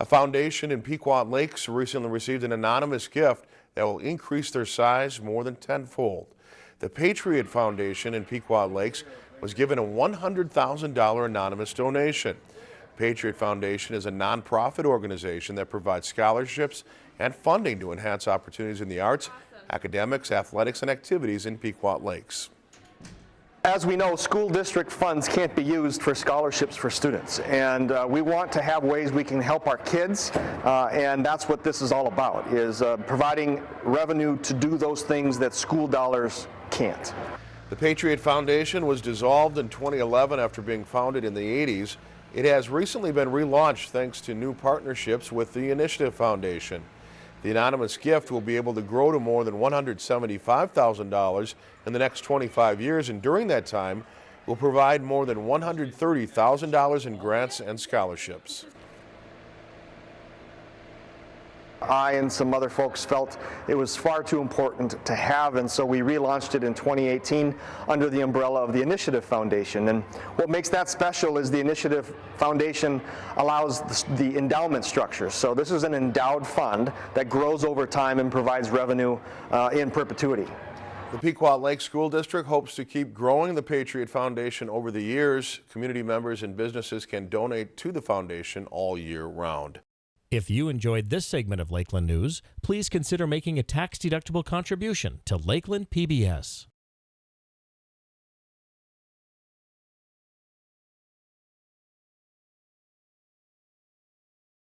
A foundation in Pequot Lakes recently received an anonymous gift that will increase their size more than tenfold. The Patriot Foundation in Pequot Lakes was given a $100,000 anonymous donation. Patriot Foundation is a nonprofit organization that provides scholarships and funding to enhance opportunities in the arts, academics, athletics, and activities in Pequot Lakes. As we know, school district funds can't be used for scholarships for students, and uh, we want to have ways we can help our kids, uh, and that's what this is all about, is uh, providing revenue to do those things that school dollars can't. The Patriot Foundation was dissolved in 2011 after being founded in the 80s. It has recently been relaunched thanks to new partnerships with the Initiative Foundation. The anonymous gift will be able to grow to more than $175,000 in the next 25 years, and during that time, will provide more than $130,000 in grants and scholarships. I and some other folks felt it was far too important to have, and so we relaunched it in 2018 under the umbrella of the Initiative Foundation. And what makes that special is the Initiative Foundation allows the endowment structure. So this is an endowed fund that grows over time and provides revenue uh, in perpetuity. The Pequot Lake School District hopes to keep growing the Patriot Foundation over the years. Community members and businesses can donate to the foundation all year round. If you enjoyed this segment of Lakeland News, please consider making a tax-deductible contribution to Lakeland PBS.